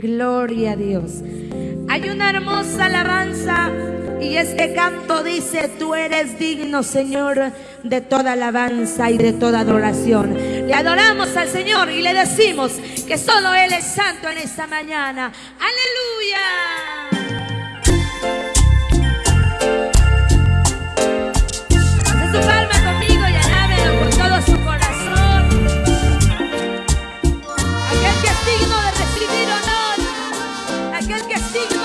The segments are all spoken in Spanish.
Gloria a Dios. Hay una hermosa alabanza y este canto dice, tú eres digno, Señor, de toda alabanza y de toda adoración. Le adoramos al Señor y le decimos que solo Él es santo en esta mañana. Aleluya. que sigue.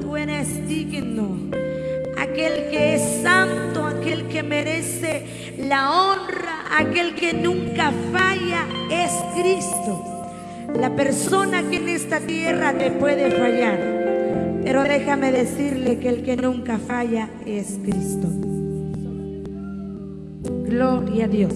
Tú eres digno. Aquel que es santo, aquel que merece la honra, aquel que nunca falla es Cristo. La persona que en esta tierra te puede fallar. Pero déjame decirle que el que nunca falla es Cristo. Gloria a Dios.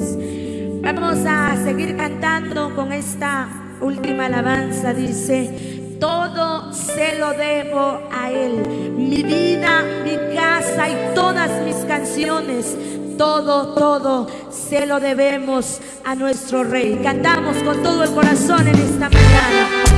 Vamos a seguir cantando con esta última alabanza. Dice, todo se lo debo a Él. Mi vida, mi casa y todas mis canciones. Todo, todo se lo debemos a nuestro Rey. Cantamos con todo el corazón en esta mañana.